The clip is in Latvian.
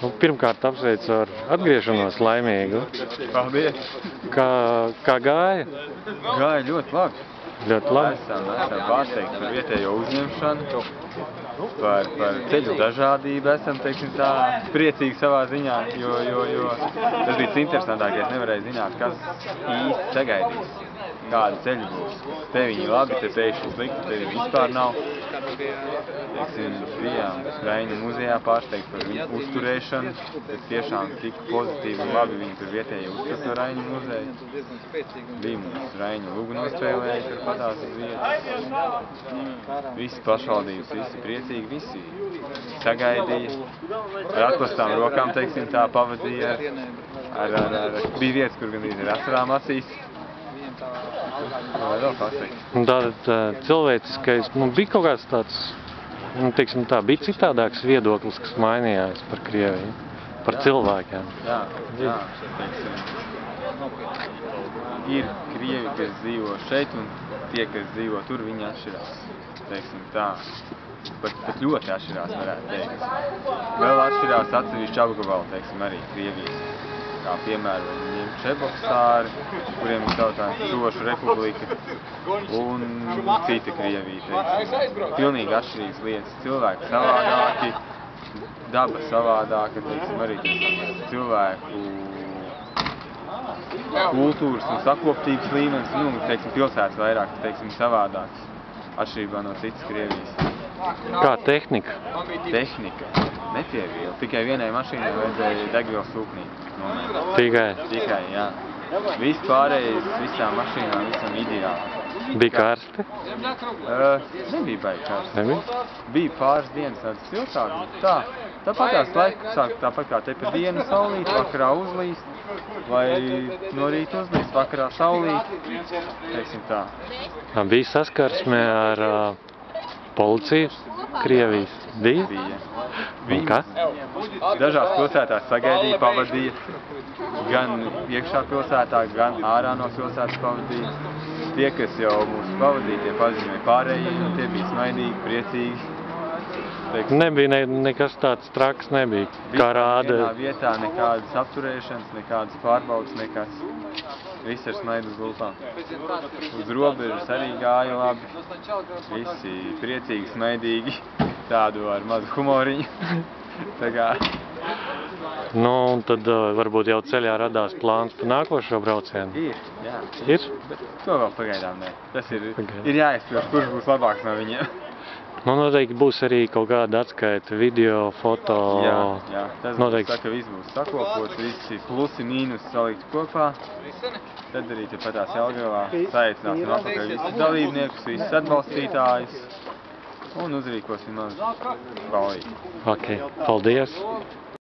Nu, pirmkārt, apsveicu ar atgriešanos laimīgu. Paldies! Kā, kā gāja? Gāja ļoti labi. Ļoti labi. Esam, esam pārsteigti par vietējo uzņemšanu, par, par ceļu dažādību. Esam, teiksim tā, priecīgi savā ziņā, jo, jo, jo tas bija interesantākais. Nevarēja zināt, kas īsti sagaidīs, kāda ceļa būs. Te viņi labi, te pēkšņi slikti, te viņi vispār nav. Teiksim, bijām Raņu muzejā pārsteigti par viņu uzturēšanu. Tas tiešām tik pozitīvi un labi viņi tur vietēji uztur to Raņu muzeju. Bija mums Raņu lugu nospēlēja, padās uz vietas. Visi pašvaldības, visi priecīgi, visi sagaidīja. Ar atklāstām rokām, teiksim, tā pavadīja. Ar, ar, ar, bija vietas, kur gandrīz ar asarām acīs. Un Tātad cilvēciskais, nu, bija kaut kāds tāds, nu, teiksim tā, bija citādāks viedoklis, kas mainījās par Krieviju, par cilvēkiem. Jā, jā. Ir krievi, kas dzīvo šeit, un tie, kas dzīvo tur, viņi atšķirās. Teiksim tā. Pat, pat ļoti atšķirās, varētu teikt. Vēl atšķirās atsevišķi apgabali, teiksim, arī Krievijas. Kā piemēram, viņiem Čebokstāri, kuriem ir tautājums Sošu republika, un cita Krievija, teiksim. Pilnīgi atšķirīgas lietas. Cilvēki savādāki, daba savādāka, teiksim, arī cilvēku kultūras un sakoptības līmenis, nu, teiksim, pilsētas vairāk, teiksim, savādāks, atšķirībā no citas Krievijas. Kā tehnika? Tehnika nepieviela, tikai vienai mašīnai vajadzēja degvielas sūknī nomēt. Tikai Tikai, jā. Viss pārējais, visām mašīnām, visam ideāli. bija karsti? Uh, nebija baigi karsts. Nebija? Bija pāris dienas tāds siltāks, bet tā. Tāpat tās laiks sāk tāpat kā te pa dienu saulīt, vakarā uzlīst, vai no rīta uzlīst, vakarā saulīt, teiksim. Tā Bija saskarsme ar uh, policiju Krievijas? Bija? Bija. Un kā? Dažās pilsētās sagaidīja, pavadīja, gan iekšā pilsētā, gan ārā no pilsētas pavadīja. Tie, kas jau mūs pavadīja, tie paziņoja pārējie, un tie bija smaidīgi, priecīgi. Teiksim, Nebija ne, nekas tāds traks, nebija. Kā Vienā rāda, vietā nekādas apturēšanas, nekādas pārbaudas, nekas. Viss ar smaidu uz lūpām. Uz robežas arī gāja labi. Visi priecīgi, smaidīgi. Tādu ar mazu humoriņu. Tā kā nu, un tad uh, varbūt jau ceļā radās plāns par nākošo braucienu. ir, jā. Ir? Bet to vēl pagaidām nē. Tas ir, Pagaidām. ir jāizspēr, kurš būs labāks no viņiem. Nu, noteikti būs arī kaut kāda atskaita video, foto. Jā, jā. Tas būs Noteikti. tā, ka viss būs sakopots, visi plusi, mīnus salikt kopā. Tad arī tepatās Jelgavā saicināsim atpakaļ visus dalībniekus, visus atbalstītājus un uzrīkosim mazu balīti. Ok, paldies!